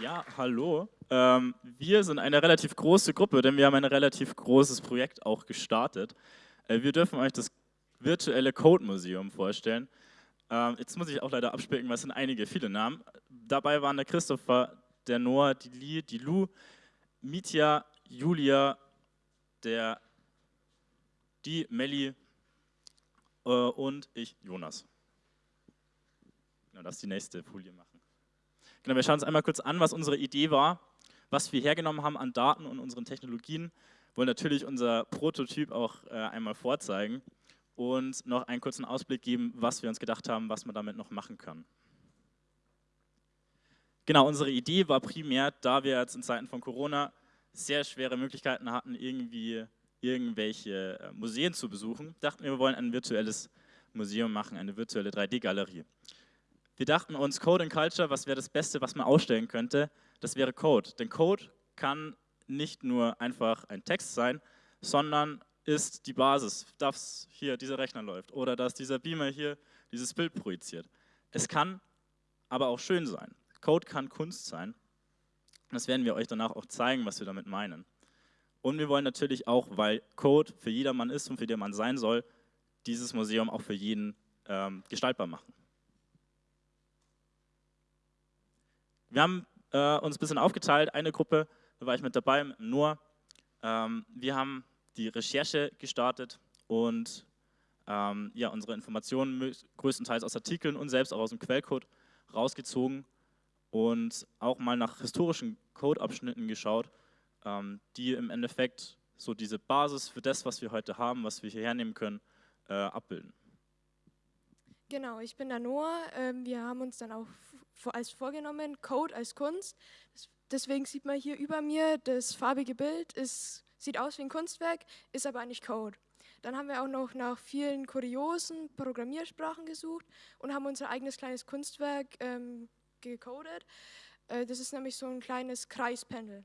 Ja, hallo. Ähm, wir sind eine relativ große Gruppe, denn wir haben ein relativ großes Projekt auch gestartet. Äh, wir dürfen euch das virtuelle Code Museum vorstellen. Ähm, jetzt muss ich auch leider abspicken, weil es sind einige, viele Namen. Dabei waren der Christopher, der Noah, die Lee, die Lu, Mitya, Julia, der, die Melli äh, und ich, Jonas. Das ist die nächste Folie machen. Genau, wir schauen uns einmal kurz an, was unsere Idee war, was wir hergenommen haben an Daten und unseren Technologien. Wollen natürlich unser Prototyp auch äh, einmal vorzeigen und noch einen kurzen Ausblick geben, was wir uns gedacht haben, was man damit noch machen kann. Genau, unsere Idee war primär, da wir jetzt in Zeiten von Corona sehr schwere Möglichkeiten hatten, irgendwie irgendwelche äh, Museen zu besuchen, dachten wir, wir wollen ein virtuelles Museum machen, eine virtuelle 3D-Galerie. Wir dachten uns, Code and Culture, was wäre das Beste, was man ausstellen könnte? Das wäre Code. Denn Code kann nicht nur einfach ein Text sein, sondern ist die Basis, dass hier dieser Rechner läuft oder dass dieser Beamer hier dieses Bild projiziert. Es kann aber auch schön sein. Code kann Kunst sein. Das werden wir euch danach auch zeigen, was wir damit meinen. Und wir wollen natürlich auch, weil Code für jedermann ist und für jedermann sein soll, dieses Museum auch für jeden ähm, gestaltbar machen. Wir haben äh, uns ein bisschen aufgeteilt, eine Gruppe, da war ich mit dabei, mit Noah. Ähm, wir haben die Recherche gestartet und ähm, ja, unsere Informationen größtenteils aus Artikeln und selbst auch aus dem Quellcode rausgezogen und auch mal nach historischen Codeabschnitten geschaut, ähm, die im Endeffekt so diese Basis für das, was wir heute haben, was wir hier hernehmen können, äh, abbilden. Genau, ich bin der Noah. Ähm, wir haben uns dann auch als vorgenommen, Code als Kunst. Deswegen sieht man hier über mir das farbige Bild, ist, sieht aus wie ein Kunstwerk, ist aber eigentlich Code. Dann haben wir auch noch nach vielen kuriosen Programmiersprachen gesucht und haben unser eigenes kleines Kunstwerk ähm, gecodet. Äh, das ist nämlich so ein kleines Kreispendel.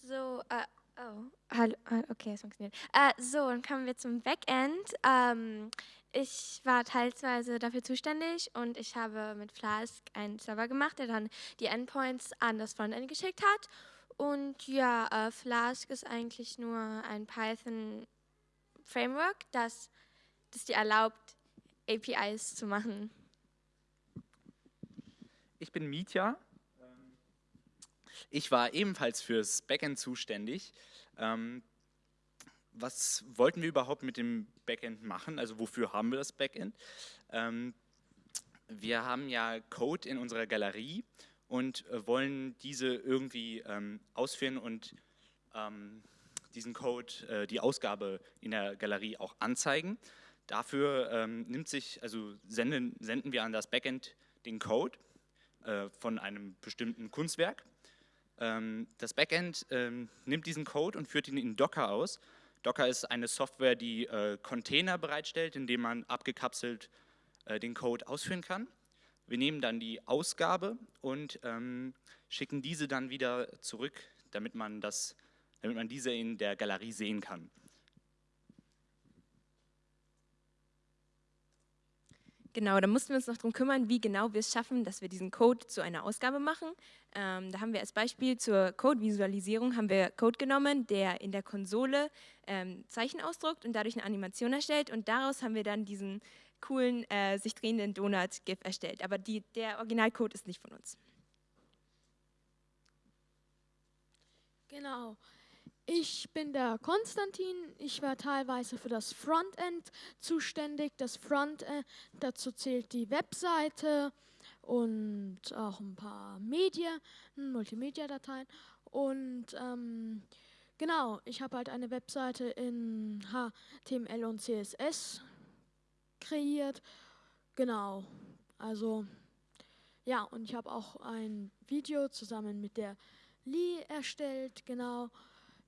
So, äh, oh, hallo, okay, es funktioniert. Äh, so, dann kommen wir zum Backend. Ähm, ich war teilweise dafür zuständig und ich habe mit Flask einen Server gemacht, der dann die Endpoints an das Frontend geschickt hat. Und ja, äh, Flask ist eigentlich nur ein Python-Framework, das, das dir erlaubt, APIs zu machen. Ich bin Mietja. Ich war ebenfalls fürs Backend zuständig. Ähm, was wollten wir überhaupt mit dem Backend machen? Also wofür haben wir das Backend? Ähm, wir haben ja Code in unserer Galerie und äh, wollen diese irgendwie ähm, ausführen und diesen Code, äh, die Ausgabe in der Galerie auch anzeigen. Dafür nimmt sich, also senden, senden wir an das Backend den Code äh, von einem bestimmten Kunstwerk. Ähm, das Backend ähm, nimmt diesen Code und führt ihn in Docker aus Docker ist eine Software, die äh, Container bereitstellt, in denen man abgekapselt äh, den Code ausführen kann. Wir nehmen dann die Ausgabe und ähm, schicken diese dann wieder zurück, damit man, das, damit man diese in der Galerie sehen kann. Genau, da mussten wir uns noch darum kümmern, wie genau wir es schaffen, dass wir diesen Code zu einer Ausgabe machen. Ähm, da haben wir als Beispiel zur Code-Visualisierung haben wir Code genommen, der in der Konsole ähm, Zeichen ausdruckt und dadurch eine Animation erstellt und daraus haben wir dann diesen coolen, äh, sich drehenden Donut-GIF erstellt. Aber die, der Originalcode ist nicht von uns. Genau. Ich bin der Konstantin. Ich war teilweise für das Frontend zuständig. Das Frontend, dazu zählt die Webseite und auch ein paar Medien, Multimedia-Dateien. Und ähm, genau, ich habe halt eine Webseite in HTML und CSS kreiert. Genau, also ja, und ich habe auch ein Video zusammen mit der Lee erstellt, genau.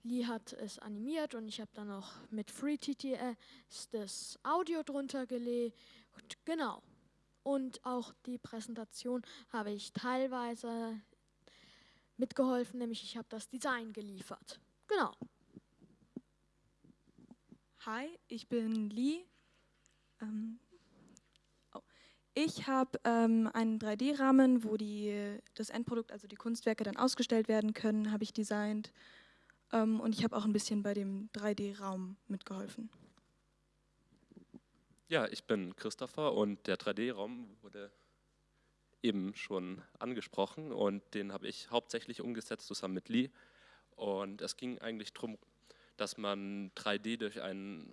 Lee hat es animiert und ich habe dann noch mit FreeTTS das Audio drunter gelegt. Genau. Und auch die Präsentation habe ich teilweise mitgeholfen, nämlich ich habe das Design geliefert. Genau. Hi, ich bin Lee. Ähm, oh. Ich habe ähm, einen 3D-Rahmen, wo die, das Endprodukt, also die Kunstwerke dann ausgestellt werden können, habe ich designt. Ähm, und ich habe auch ein bisschen bei dem 3D-Raum mitgeholfen. Ja, ich bin Christopher und der 3D-Raum wurde eben schon angesprochen und den habe ich hauptsächlich umgesetzt zusammen mit Lee. Und es ging eigentlich darum, dass man 3D durch ein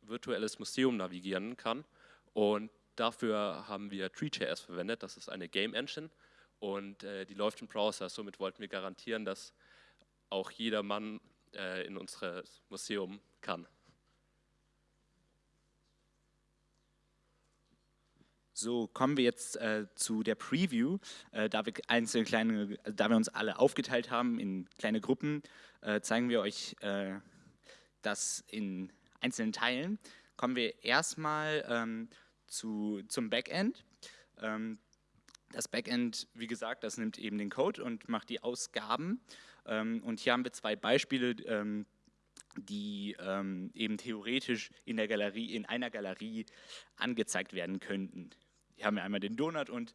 virtuelles Museum navigieren kann. Und dafür haben wir Tree.js verwendet, das ist eine Game Engine und äh, die läuft im Browser. Somit wollten wir garantieren, dass auch jedermann äh, in unser Museum kann. So, kommen wir jetzt äh, zu der Preview. Äh, da, wir einzelne kleine, da wir uns alle aufgeteilt haben in kleine Gruppen, äh, zeigen wir euch äh, das in einzelnen Teilen. Kommen wir erstmal ähm, zu, zum Backend. Ähm, das Backend, wie gesagt, das nimmt eben den Code und macht die Ausgaben. Ähm, und hier haben wir zwei Beispiele, ähm, die ähm, eben theoretisch in der Galerie, in einer Galerie angezeigt werden könnten. Hier haben wir einmal den Donut und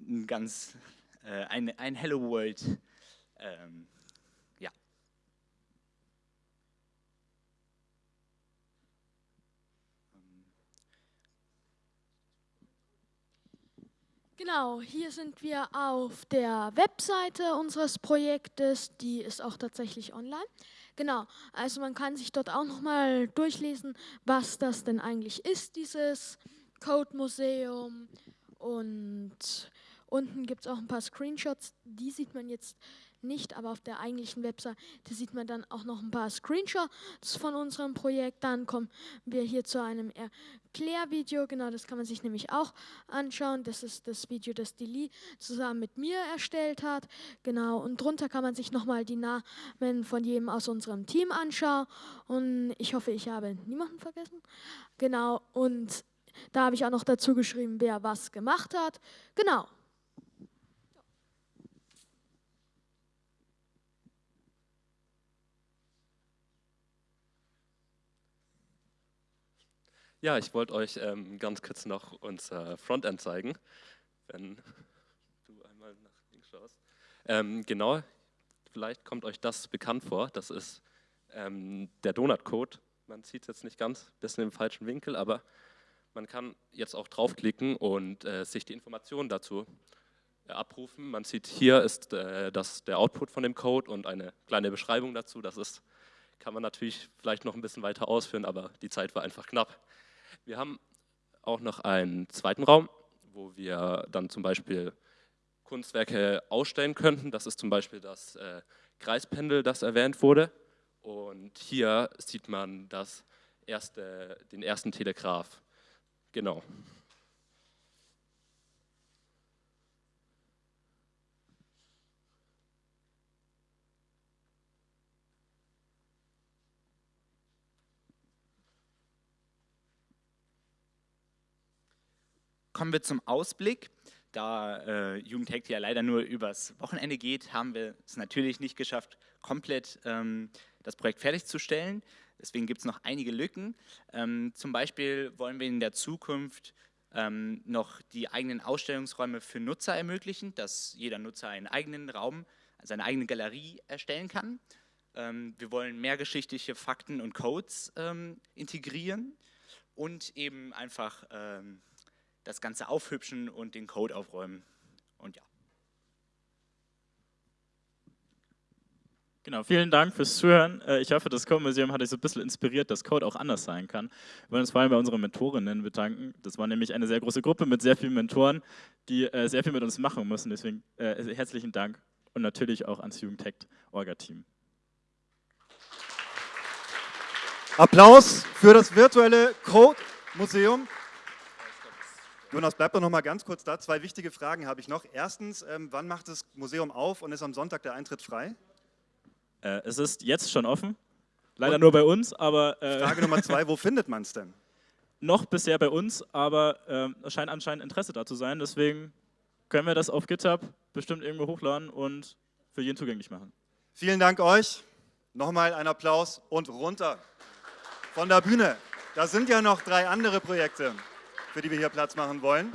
ein ganz, äh, ein, ein Hello World, ähm, Genau, hier sind wir auf der Webseite unseres Projektes, die ist auch tatsächlich online. Genau, also man kann sich dort auch nochmal durchlesen, was das denn eigentlich ist, dieses Code Museum und unten gibt es auch ein paar Screenshots, die sieht man jetzt nicht, aber auf der eigentlichen Website sieht man dann auch noch ein paar Screenshots von unserem Projekt. Dann kommen wir hier zu einem Erklärvideo, genau das kann man sich nämlich auch anschauen. Das ist das Video, das die Lee zusammen mit mir erstellt hat. Genau, und drunter kann man sich nochmal die Namen von jedem aus unserem Team anschauen. Und ich hoffe, ich habe niemanden vergessen. Genau, und da habe ich auch noch dazu geschrieben, wer was gemacht hat. Genau. Ja, ich wollte euch ähm, ganz kurz noch unser Frontend zeigen, wenn du einmal nach links schaust. Ähm, genau, vielleicht kommt euch das bekannt vor. Das ist ähm, der Donut-Code. Man sieht es jetzt nicht ganz, bisschen im falschen Winkel, aber man kann jetzt auch draufklicken und äh, sich die Informationen dazu äh, abrufen. Man sieht, hier ist äh, das, der Output von dem Code und eine kleine Beschreibung dazu. Das ist, kann man natürlich vielleicht noch ein bisschen weiter ausführen, aber die Zeit war einfach knapp. Wir haben auch noch einen zweiten Raum, wo wir dann zum Beispiel Kunstwerke ausstellen könnten. Das ist zum Beispiel das äh, Kreispendel, das erwähnt wurde. Und hier sieht man das erste, den ersten Telegraph. Genau. Kommen wir zum Ausblick. Da äh, Jugendhack ja leider nur übers Wochenende geht, haben wir es natürlich nicht geschafft, komplett ähm, das Projekt fertigzustellen. Deswegen gibt es noch einige Lücken. Ähm, zum Beispiel wollen wir in der Zukunft ähm, noch die eigenen Ausstellungsräume für Nutzer ermöglichen, dass jeder Nutzer einen eigenen Raum, seine eigene Galerie erstellen kann. Ähm, wir wollen mehrgeschichtliche Fakten und Codes ähm, integrieren und eben einfach ähm, das Ganze aufhübschen und den Code aufräumen. Und ja. Genau, vielen Dank fürs Zuhören. Äh, ich hoffe, das Code Museum hat euch so ein bisschen inspiriert, dass Code auch anders sein kann. Wir wollen uns vor allem bei unseren Mentorinnen bedanken. Das war nämlich eine sehr große Gruppe mit sehr vielen Mentoren, die äh, sehr viel mit uns machen müssen. Deswegen äh, herzlichen Dank und natürlich auch ans Jugendtech Orga-Team. Applaus für das virtuelle Code Museum. Jonas, bleib doch noch mal ganz kurz da. Zwei wichtige Fragen habe ich noch. Erstens, ähm, wann macht das Museum auf und ist am Sonntag der Eintritt frei? Äh, es ist jetzt schon offen. Leider Und nur bei uns, aber. Äh, Frage Nummer zwei: Wo findet man es denn? Noch bisher bei uns, aber äh, es scheint anscheinend Interesse da zu sein. Deswegen können wir das auf GitHub bestimmt irgendwo hochladen und für jeden zugänglich machen. Vielen Dank euch. Nochmal ein Applaus und runter von der Bühne. Da sind ja noch drei andere Projekte, für die wir hier Platz machen wollen.